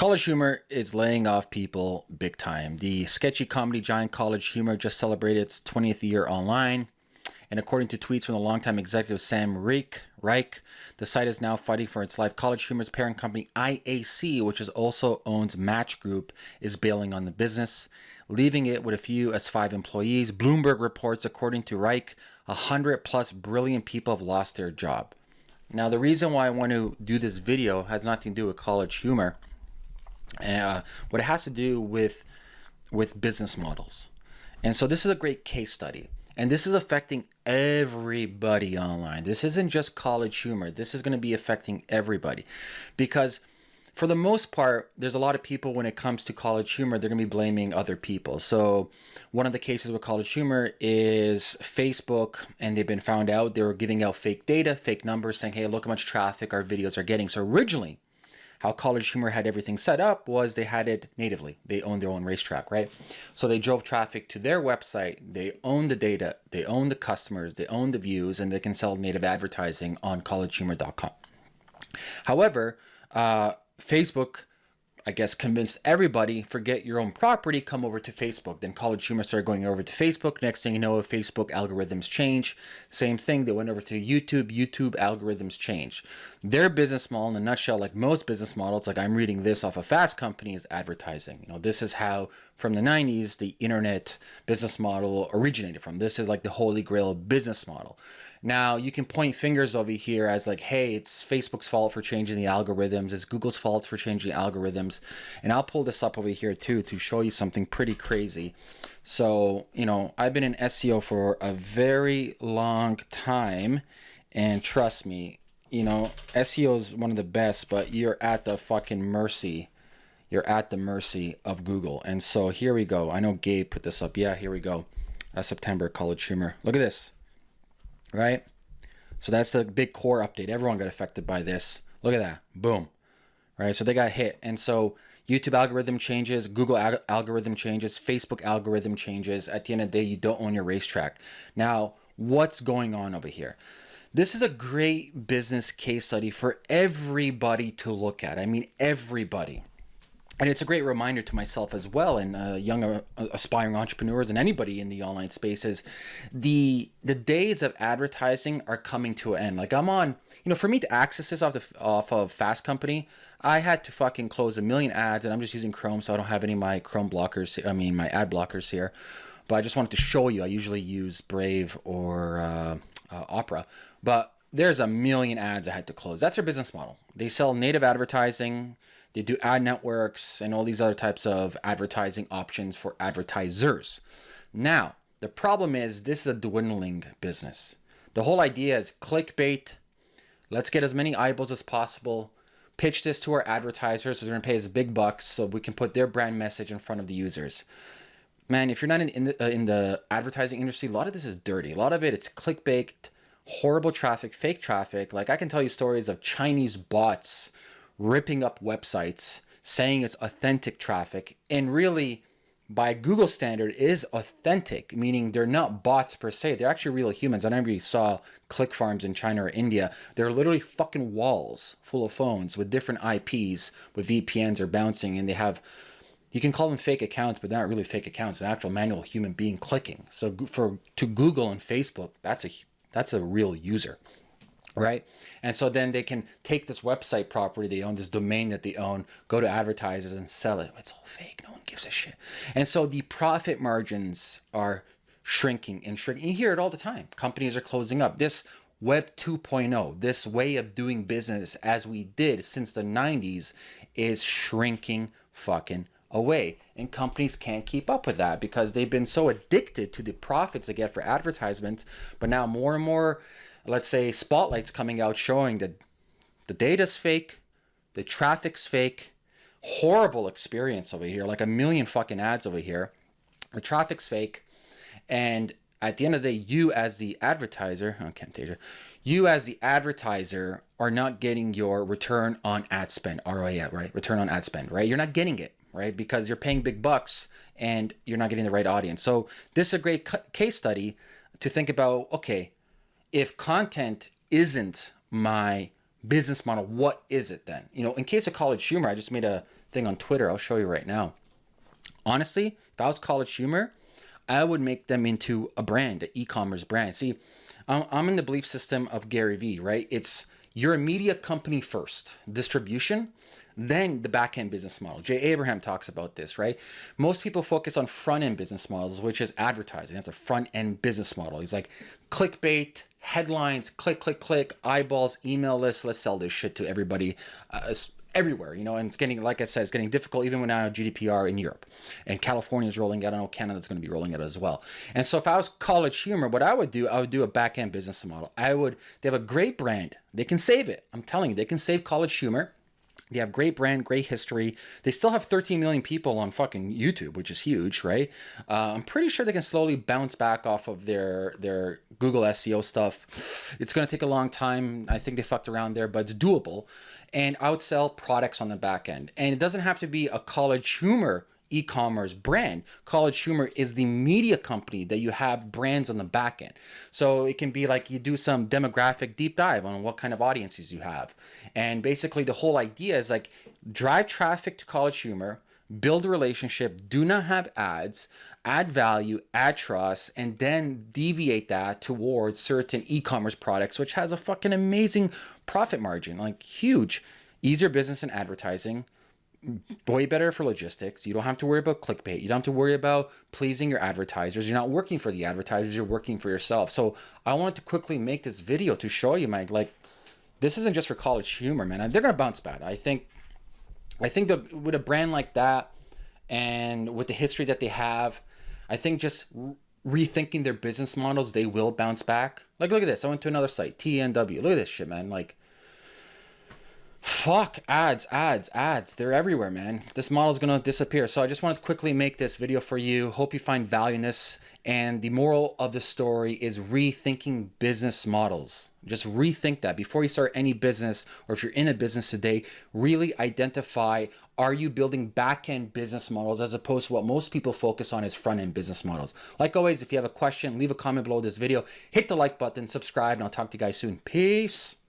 College Humor is laying off people big time. The sketchy comedy giant College Humor just celebrated its 20th year online. And according to tweets from the longtime executive Sam Reich, Reich, the site is now fighting for its life. College Humor's parent company IAC, which is also owns Match Group, is bailing on the business, leaving it with a few as five employees. Bloomberg reports, according to Reich, 100 plus brilliant people have lost their job. Now, the reason why I want to do this video has nothing to do with College Humor. Uh, what it has to do with with business models. And so this is a great case study. And this is affecting everybody online. This isn't just college humor. This is going to be affecting everybody because for the most part, there's a lot of people when it comes to college humor, they're going to be blaming other people. So, one of the cases with college humor is Facebook, and they've been found out they were giving out fake data, fake numbers, saying, hey, look how much traffic our videos are getting. So, originally, how College Humor had everything set up was they had it natively. They owned their own racetrack, right? So they drove traffic to their website. They own the data. They own the customers. They own the views, and they can sell native advertising on collegehumor.com. However, uh, Facebook I guess, convinced everybody, forget your own property, come over to Facebook. Then College Humor started going over to Facebook. Next thing you know, Facebook algorithms change. Same thing, they went over to YouTube. YouTube algorithms change. Their business model, in a nutshell, like most business models, like I'm reading this off a of Fast Company, is advertising. You know, this is how from the 90s the internet business model originated from. This is like the holy grail business model. Now you can point fingers over here as like, hey, it's Facebook's fault for changing the algorithms. It's Google's fault for changing the algorithms. And I'll pull this up over here too to show you something pretty crazy. So, you know, I've been in SEO for a very long time. And trust me, you know, SEO is one of the best, but you're at the fucking mercy. You're at the mercy of Google. And so here we go. I know Gabe put this up. Yeah, here we go. Uh, September College Humor. Look at this right? So that's the big core update. Everyone got affected by this. Look at that. Boom. Right? So they got hit. And so YouTube algorithm changes, Google algorithm changes, Facebook algorithm changes. At the end of the day, you don't own your racetrack. Now, what's going on over here? This is a great business case study for everybody to look at. I mean, everybody. And it's a great reminder to myself as well and uh, young uh, aspiring entrepreneurs and anybody in the online space is the the days of advertising are coming to an end. Like i'm on you know for me to access this off the off of fast company i had to fucking close a million ads and i'm just using chrome so i don't have any of my chrome blockers i mean my ad blockers here. But i just wanted to show you i usually use brave or uh, uh opera but there's a million ads i had to close that's their business model they sell native advertising they do ad networks and all these other types of advertising options for advertisers. Now, the problem is this is a dwindling business. The whole idea is clickbait. Let's get as many eyeballs as possible. Pitch this to our advertisers. So they're going to pay us big bucks so we can put their brand message in front of the users. Man, if you're not in, in, the, uh, in the advertising industry, a lot of this is dirty. A lot of it, it's clickbait, horrible traffic, fake traffic. Like I can tell you stories of Chinese bots ripping up websites, saying it's authentic traffic, and really by Google standard is authentic, meaning they're not bots per se. They're actually real humans. I never saw click farms in China or India. They're literally fucking walls full of phones with different IPs with VPNs are bouncing and they have you can call them fake accounts, but they're not really fake accounts. An actual manual human being clicking. So for to Google and Facebook, that's a that's a real user right? And so then they can take this website property they own, this domain that they own, go to advertisers and sell it. It's all fake. No one gives a shit. And so the profit margins are shrinking and shrinking. You hear it all the time. Companies are closing up. This Web 2.0, this way of doing business as we did since the 90s is shrinking fucking away. And companies can't keep up with that because they've been so addicted to the profits they get for advertisements. But now more and more let's say spotlights coming out showing that the data's fake, the traffic's fake, horrible experience over here, like a million fucking ads over here. The traffic's fake, and at the end of the day, you as the advertiser, oh, Camtasia, you as the advertiser are not getting your return on ad spend, ROI, right? Return on ad spend, right? You're not getting it, right? Because you're paying big bucks and you're not getting the right audience. So this is a great case study to think about, okay, if content isn't my business model, what is it then? You know, in case of College Humor, I just made a thing on Twitter. I'll show you right now. Honestly, if I was College Humor, I would make them into a brand, an e-commerce brand. See, I'm in the belief system of Gary Vee, right? It's you're a media company first, distribution, then the back end business model. Jay Abraham talks about this, right? Most people focus on front end business models, which is advertising. That's a front end business model. He's like clickbait, headlines, click, click, click, eyeballs, email lists. Let's sell this shit to everybody. Uh, everywhere, you know, and it's getting, like I said, it's getting difficult even when now GDPR in Europe and California is rolling out. I know Canada's going to be rolling out as well. And so if I was college humor, what I would do, I would do a back end business model. I would, they have a great brand. They can save it. I'm telling you, they can save college humor. They have great brand, great history. They still have 13 million people on fucking YouTube, which is huge, right? Uh, I'm pretty sure they can slowly bounce back off of their their Google SEO stuff. It's going to take a long time. I think they fucked around there, but it's doable and outsell products on the back end. And it doesn't have to be a college humor e-commerce brand. College Humor is the media company that you have brands on the back end. So it can be like you do some demographic deep dive on what kind of audiences you have. And basically the whole idea is like drive traffic to College Humor, build a relationship, do not have ads, add value, add trust, and then deviate that towards certain e-commerce products, which has a fucking amazing profit margin, like huge. Easier business and advertising, way better for logistics. You don't have to worry about clickbait. You don't have to worry about pleasing your advertisers. You're not working for the advertisers, you're working for yourself. So I wanted to quickly make this video to show you, Mike, like, this isn't just for college humor, man. They're gonna bounce back. I think I think that with a brand like that and with the history that they have, I think just rethinking their business models, they will bounce back. Like, look at this. I went to another site, TNW. Look at this shit, man. Like, fuck ads, ads, ads. They're everywhere, man. This model is going to disappear. So I just wanted to quickly make this video for you. Hope you find value in this. And the moral of the story is rethinking business models. Just rethink that before you start any business or if you're in a business today, really identify are you building back-end business models as opposed to what most people focus on is front-end business models. Like always, if you have a question, leave a comment below this video, hit the like button, subscribe, and I'll talk to you guys soon. Peace.